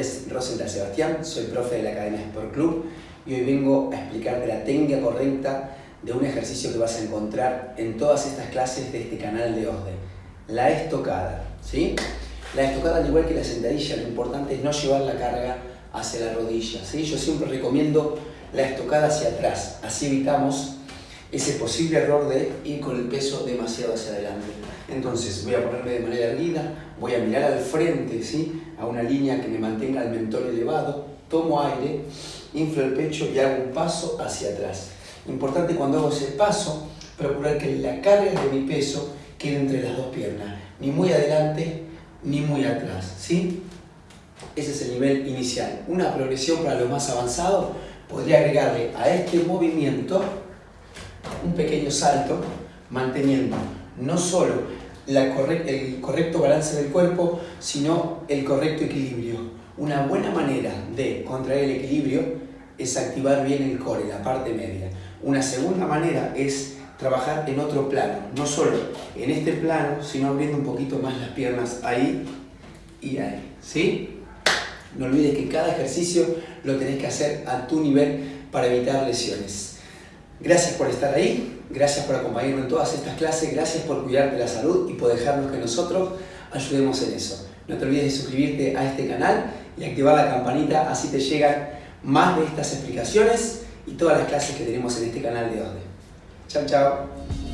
Es Rosenthal Sebastián, soy profe de la Academia Sport Club y hoy vengo a explicarte la técnica correcta de un ejercicio que vas a encontrar en todas estas clases de este canal de OSDE, la estocada. ¿sí? La estocada, al igual que la sentadilla, lo importante es no llevar la carga hacia la rodilla. ¿sí? Yo siempre recomiendo la estocada hacia atrás, así evitamos ese posible error de ir con el peso demasiado hacia adelante. Entonces voy a ponerme de manera erguida, voy a mirar al frente, ¿sí? a una línea que me mantenga el mentón elevado, tomo aire, inflo el pecho y hago un paso hacia atrás. Importante cuando hago ese paso, procurar que la carga de mi peso quede entre las dos piernas, ni muy adelante ni muy atrás. ¿sí? Ese es el nivel inicial. Una progresión para lo más avanzado podría agregarle a este movimiento un pequeño salto manteniendo no solo el correcto balance del cuerpo, sino el correcto equilibrio. Una buena manera de contraer el equilibrio es activar bien el core, la parte media. Una segunda manera es trabajar en otro plano, no solo en este plano, sino abriendo un poquito más las piernas ahí y ahí. ¿sí? No olvides que cada ejercicio lo tenés que hacer a tu nivel para evitar lesiones. Gracias por estar ahí, gracias por acompañarnos en todas estas clases, gracias por cuidar de la salud y por dejarnos que nosotros ayudemos en eso. No te olvides de suscribirte a este canal y activar la campanita, así te llegan más de estas explicaciones y todas las clases que tenemos en este canal de ODE. Chao, chao.